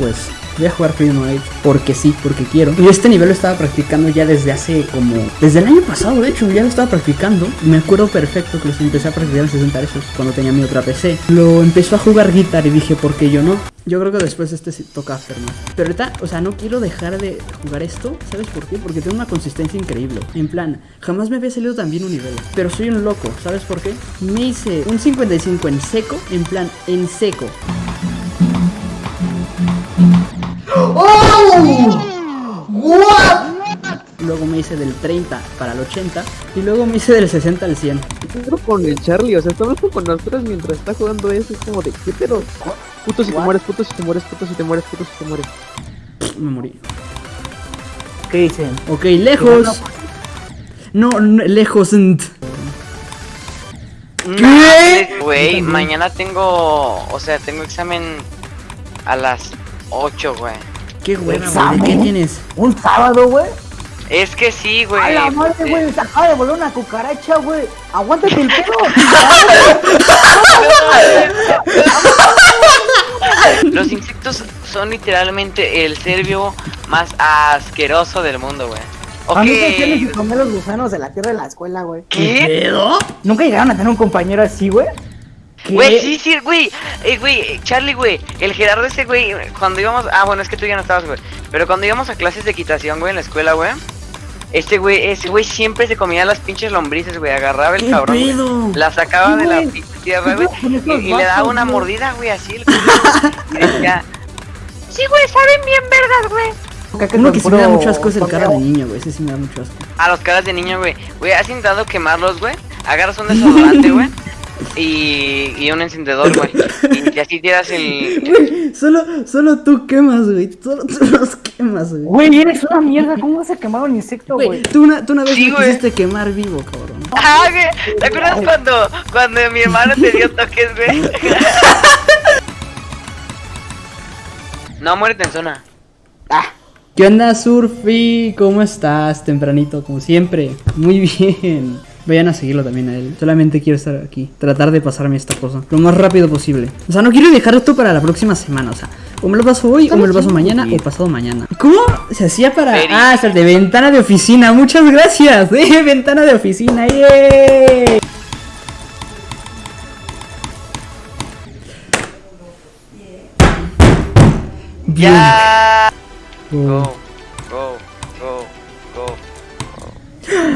pues voy a jugar Freedom Age porque sí, porque quiero. Y este nivel lo estaba practicando ya desde hace como. Desde el año pasado, de hecho, ya lo estaba practicando. Me acuerdo perfecto que los empecé a practicar en 60 Hz cuando tenía mi otra PC. Lo empezó a jugar guitar y dije, ¿por qué yo no? Yo creo que después este sí toca más. Pero ahorita, o sea, no quiero dejar de jugar esto. ¿Sabes por qué? Porque tengo una consistencia increíble. En plan, jamás me había salido tan bien un nivel. Pero soy un loco. ¿Sabes por qué? Me hice un 55 en seco. En plan, en seco. ¡Oh! ¿What? Luego me hice del 30 para el 80. Y luego me hice del 60 al 100. Pero con el Charlie, o sea, estamos con nosotros mientras está jugando eso. Es como de, ¿qué pedo? Puto si te mueres, puto si te mueres, puto si te mueres, puto si te mueres. Me morí. ¿Qué dicen? Ok, lejos. No, no, lejos. nt. ¿Qué? Güey, mañana tengo, o sea, tengo examen a las 8, güey. Qué hueva, güey. ¿De ¿Examen? qué tienes? ¿Un sábado, güey? Es que sí, güey. ¡A la madre, güey! Se acaba de volar una cucaracha, güey. ¡Aguántate el pelo! Los insectos son literalmente el ser vivo más asqueroso del mundo, güey. A mí me tienes que comer los gusanos de la tierra de la escuela, güey. ¿Qué? pedo? ¿Nunca llegaron a tener un compañero así, güey? Güey, sí, sí, güey. Eh, güey, Charlie, güey. El Gerardo ese, güey. Cuando íbamos. Ah, bueno, es que tú ya no estabas, güey. Pero cuando íbamos a clases de equitación, güey, en la escuela, güey. Este güey, ese güey siempre se comía las pinches lombrices, güey. Agarraba el ¿Qué cabrón. güey, pedo? La sacaba de la güey. pinche tierra, güey. Y, y le daba una güey. mordida, güey, así. El culo, y decía. Sí, güey, saben bien, ¿verdad, güey? Uno que sí me da mucho asco es el cara de niño, güey. Ese sí me da mucho asco. A los caras de niño, güey. Güey, has intentado quemarlos, güey. Agarras un desodorante, güey. Y, y un encendedor, güey. Y así tiras el. Güey, solo, solo tú quemas, güey. Solo tú los quemas, güey. Güey, eres una mierda. ¿Cómo vas a quemar un insecto, Güey, güey? tú una, tú una vez Sí, me güey. quisiste quemar vivo, cabrón. Ah, güey. ¿Te acuerdas cuando, cuando mi hermano te dio toques, güey? No, muérete en zona. ¿Qué onda, Surfi? ¿Cómo estás? Tempranito, como siempre. Muy bien. Vayan a seguirlo también a él. Solamente quiero estar aquí. Tratar de pasarme esta cosa. Lo más rápido posible. O sea, no quiero dejar esto para la próxima semana. O sea, o me lo paso hoy, o me lo paso mañana, o pasado mañana. ¿Cómo se hacía para.? Ah, hasta de ventana de oficina. Muchas gracias. Eh, ventana de oficina. ¡Yay! Bien. Ya. Oh. Go, go, go, go.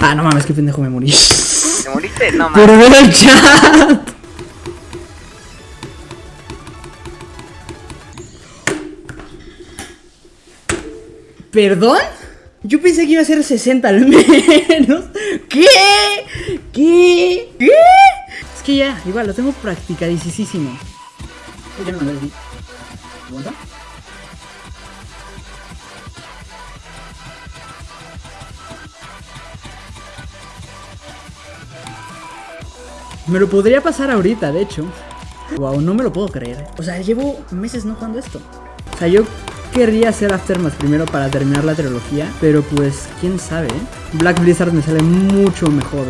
Ah, no mames, qué pendejo me morí. ¿Te moriste? No, mames. ver el chat. ¿Perdón? Yo pensé que iba a ser 60 al menos. ¿Qué? ¿Qué? ¿Qué? Es que ya, igual, lo tengo practicadísimo. Ya no. Me lo podría pasar ahorita, de hecho. Wow, no me lo puedo creer. O sea, llevo meses no jugando esto. O sea, yo querría hacer Aftermath primero para terminar la trilogía, pero pues, quién sabe. ¿eh? Black Blizzard me sale mucho mejor.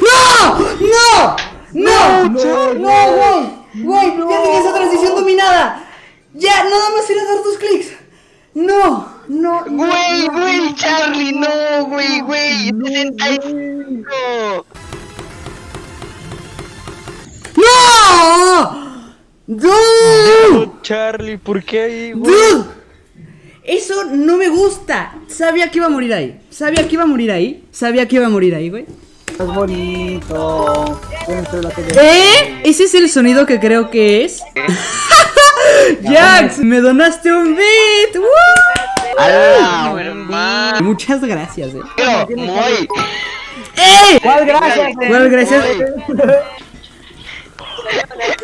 ¡No! ¡No! ¡No! ¡No, güey! ¡Güey! ¡Ya tenía esa transición dominada! ¡Ya! ¡Nada más ir a dar tus clics! ¡No! ¡No! Güey, no, güey, no, Charlie, no, güey, güey. No, 65. ¡No! ¡Dude! Charlie, ¿por qué ahí, güey? ¡Dude! Eso no me gusta. Sabía que iba a morir ahí. Sabía que iba a morir ahí. Sabía que iba a morir ahí, güey. Es bonito. ¿Eh? Ese es el sonido que creo que es. Jax, me donaste un beat. ¡Woo! ¡Hala, hermano! Muchas gracias, eh. Pero, muy. ¡Eh! ¿Cuál gracias? ¿Cuál gracias?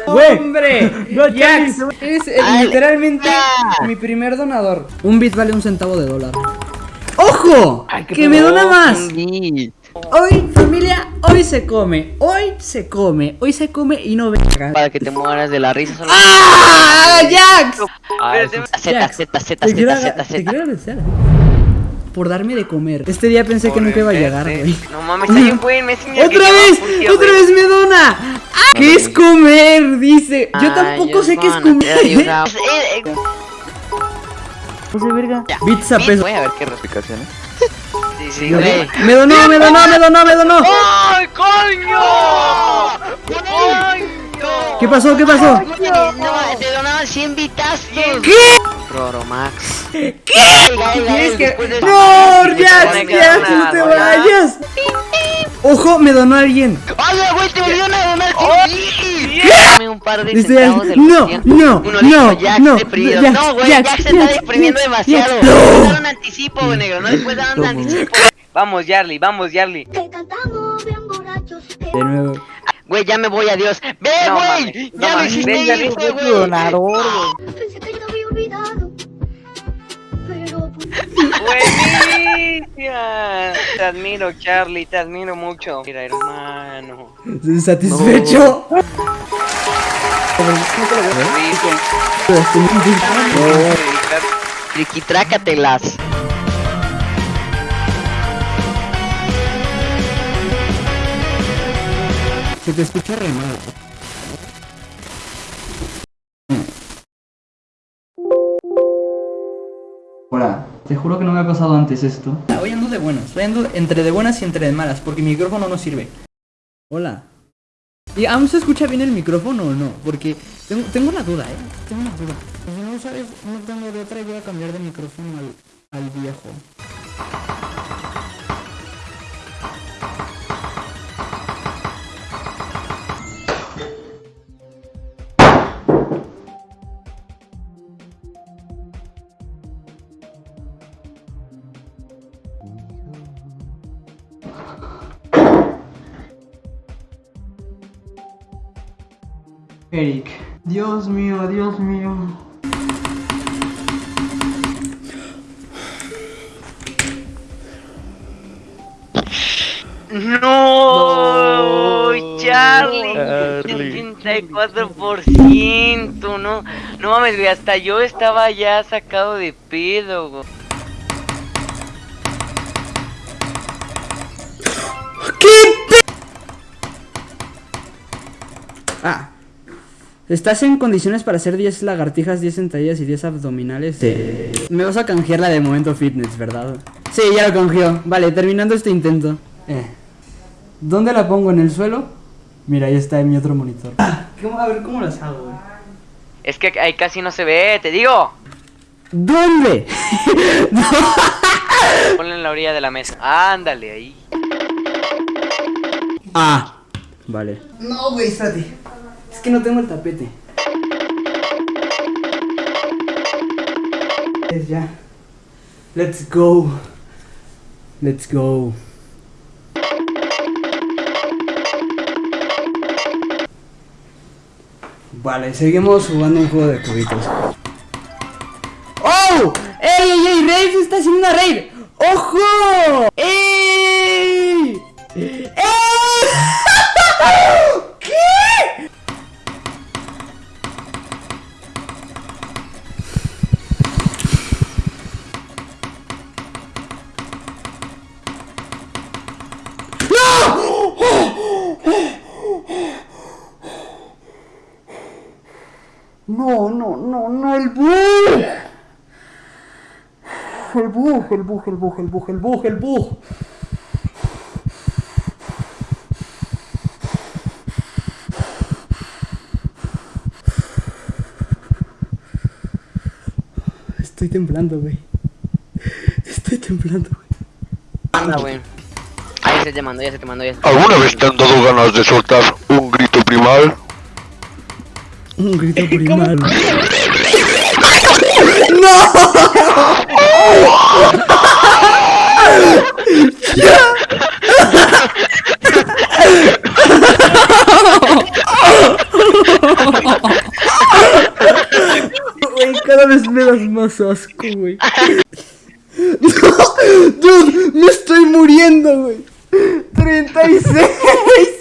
¡Hombre! No, Jax es eh, literalmente ya. mi primer donador. Un bit vale un centavo de dólar. ¡Ojo! Ay, ¡Que me dona más! Un. Hoy, familia, hoy se come. Hoy se come. Hoy se come y no ve. Para que te mueras de la risa. solo- ¡Ah! ¡Jax! Z, Z, Z, Z, Z. Por darme de comer. Este día pensé que nunca iba a llegar, güey. No mames, hay un güey en Messenger que ¡Otra vez! ¡Otra güey. vez me dona! ¿Qué es comer? Dice. Yo tampoco sé qué es comer. Eh, eh, José verga. Pizza, peso. Voy a ver qué Explicaciones. Sí, sí, güey. Me donó, me donó, me donó, me donó. ¡Ay, coño! ¡Coño! ¿Qué pasó? ¿Qué pasó? No, te donaban 100 vitazos. ¿Qué? Roromax. ¿Qué? ¿Quieres que.? ¡No, Jax! ¡Jax, no te vayas! ¡Ojo, me donó alguien! ¡Oye, güey, te volvieron a donar ¡Sí! Dame un par de centavos del no, no, Uno no, dijo, Jax no, deprimido. Jax, No, güey, Jax, Jax se está Jax, deprimiendo Jax, demasiado. Jax. No dar un anticipo, güey, negro. No le puedes dar un anticipo. Vamos, Yarly, vamos, Yarly. Que cantamos bien borrachos. De nuevo. Güey, ya me voy, adiós. ¡Ve, güey! no ¡Ya lo hiciste, güey! ¡Buenísima! Te admiro, Charlie, te admiro mucho. Mira, hermano. ¿Satisfecho? Triquitrácatelas. Se te escucha re mal. Hola, te juro que no me ha pasado antes esto. Hoy ando de buenas, hoy ando entre de buenas y entre de malas, porque mi micrófono no sirve. Hola. ¿Y aún se escucha bien el micrófono o no? Porque tengo, tengo una duda, eh. Tengo una duda. Si no sabes, no tengo de otra y voy a cambiar de micrófono al, al viejo. Eric. Dios mío, Dios mío. No, Charlie, Charlie. 84%, no, no mames, güey, hasta yo estaba ya sacado de pedo, güey. ¿Estás en condiciones para hacer 10 lagartijas, 10 sentadillas y 10 abdominales? Sí. Me vas a canjear la de momento fitness, ¿verdad? Sí, ya lo canjeó. Vale, terminando este intento. Eh. ¿Dónde la pongo? ¿En el suelo? Mira, ahí está en mi otro monitor. ¿Cómo- a ver, ¿cómo las hago, güey? Es que ahí casi no se ve, te digo. ¿Dónde? Ponle en la orilla de la mesa. Ándale, ahí. Ah. Vale. No, güey, espérate. Es que no tengo el tapete. Es ya. Let's go. Let's go. Vale, seguimos jugando un juego de cubitos. ¡Oh! ¡Ey, ey, ey! ¡Raid está haciendo una raid! ¡Ojo! ¡Ey! ¡Ey! El bug, el bug, el bug, el bug, el bug, el bug. Estoy temblando, güey. Estoy temblando, güey. Anda, güey. Ahí se te mandó, ya se te mandó, ya se te ¿Alguna vez te han dado ganas de soltar un grito primal? Un grito primal. Güey, cada vez me das más asco, güey. ¡Dude! ¡Me estoy muriendo, güey! ¡36!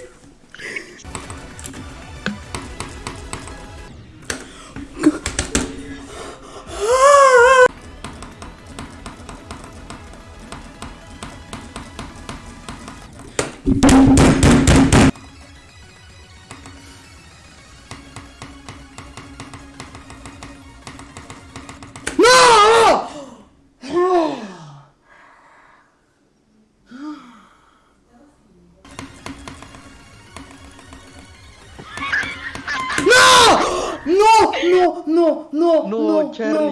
Charlie, no,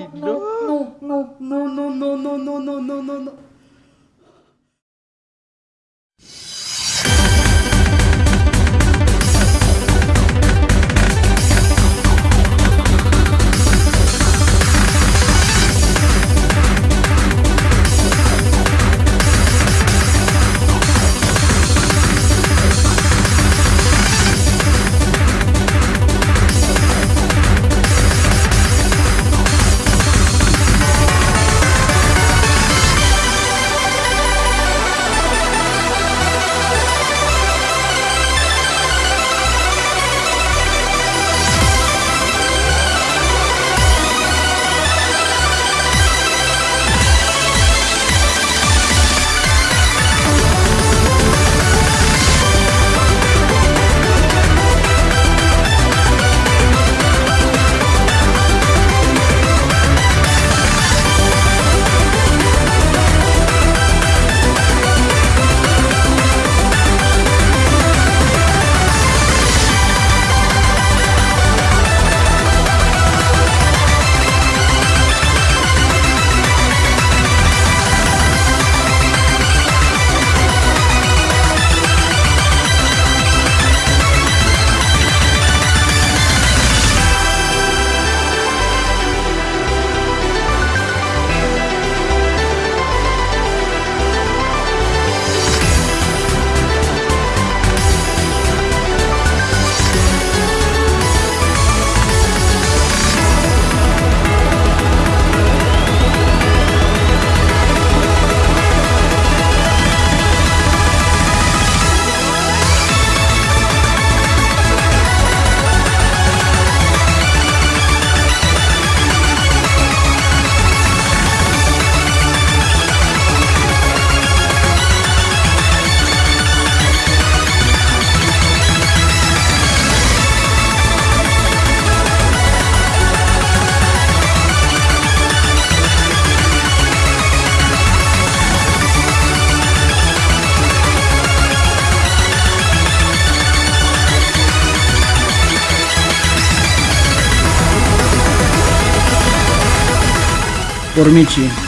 por mentir.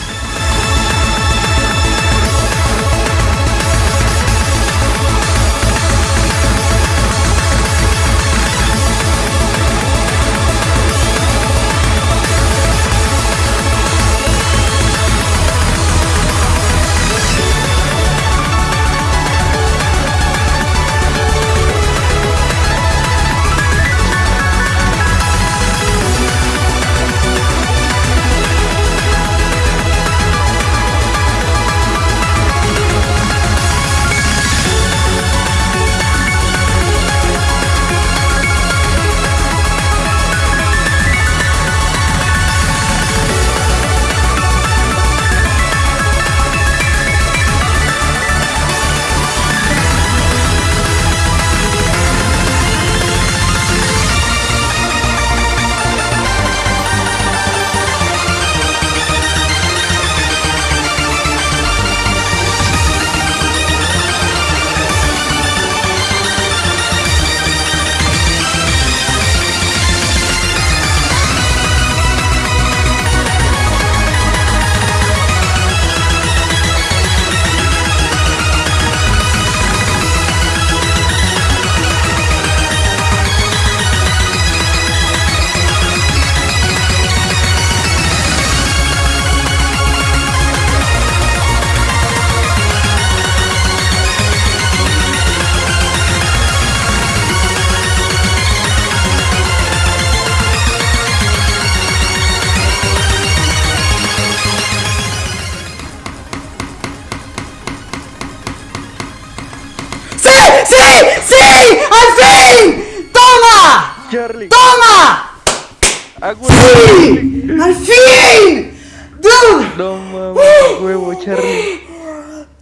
Charlie.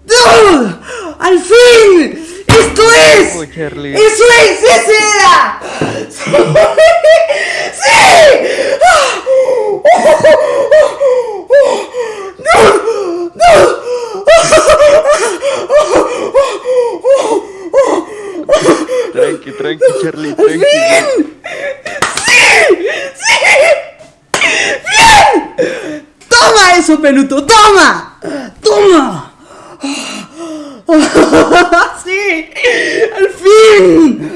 ¡No! ¡Al fin! ¡Esto es! ¡Eso es! ¡Ese era! ¡Sí! Tranqui, tranqui, Charlie, tranqui. ¡Bien! ¡Sí! ¡Bien! ¡Toma eso, peluto! ¡Toma! ¡Sí! ¡Al fin!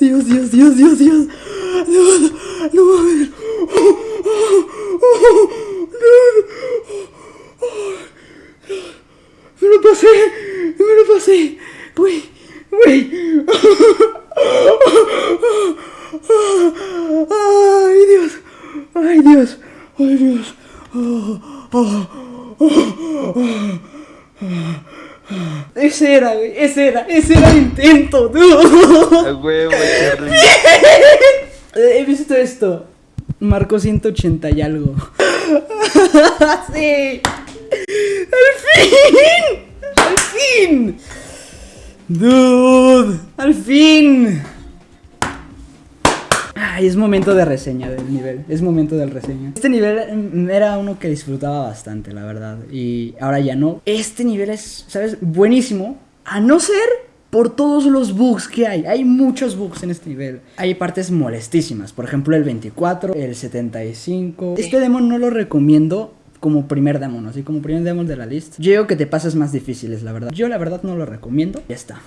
Dios, Dios, Dios, Dios, Dios. Dios, no mames. Me lo pasé, me lo pasé. Güey, güey. Ay, Dios. Ay, Dios. Ay, Dios. Ese era, güey. Ese era, ese era el intento. Eh, He visto esto. Marcó 180 y algo. sí. Al fin. Al fin. Dude. Al fin. Ay, es momento de reseña del nivel. Es momento del reseña. Este nivel mm, era uno que disfrutaba bastante, la verdad. Y ahora ya no. Este nivel es, ¿sabes? Buenísimo. A no ser por todos los bugs que hay. Hay muchos bugs en este nivel. Hay partes molestísimas. Por ejemplo, el 24, el 75. Este demo no lo recomiendo como primer demo, ¿no? Así como primer demo de la lista. Yo que te pasas más difíciles, la verdad. Yo la verdad no lo recomiendo. Ya está.